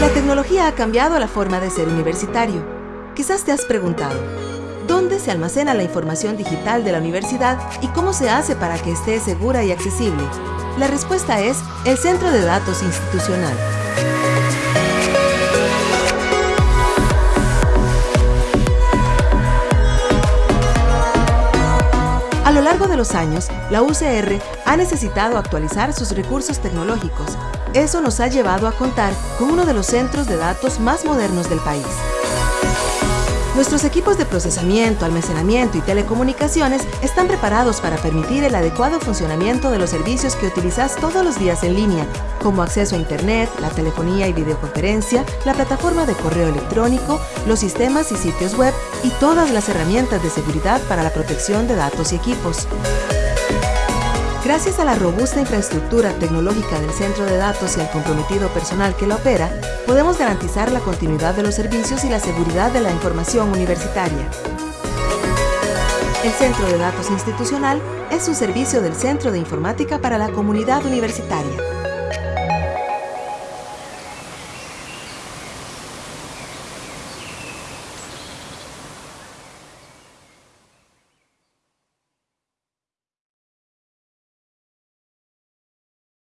La tecnología ha cambiado la forma de ser universitario. Quizás te has preguntado, ¿dónde se almacena la información digital de la universidad y cómo se hace para que esté segura y accesible? La respuesta es el Centro de Datos Institucional. Lo largo de los años, la UCR ha necesitado actualizar sus recursos tecnológicos. Eso nos ha llevado a contar con uno de los centros de datos más modernos del país. Nuestros equipos de procesamiento, almacenamiento y telecomunicaciones están preparados para permitir el adecuado funcionamiento de los servicios que utilizas todos los días en línea, como acceso a Internet, la telefonía y videoconferencia, la plataforma de correo electrónico, los sistemas y sitios web y todas las herramientas de seguridad para la protección de datos y equipos. Gracias a la robusta infraestructura tecnológica del centro de datos y al comprometido personal que la opera, podemos garantizar la continuidad de los servicios y la seguridad de la información universitaria. El Centro de Datos Institucional es un servicio del Centro de Informática para la Comunidad Universitaria.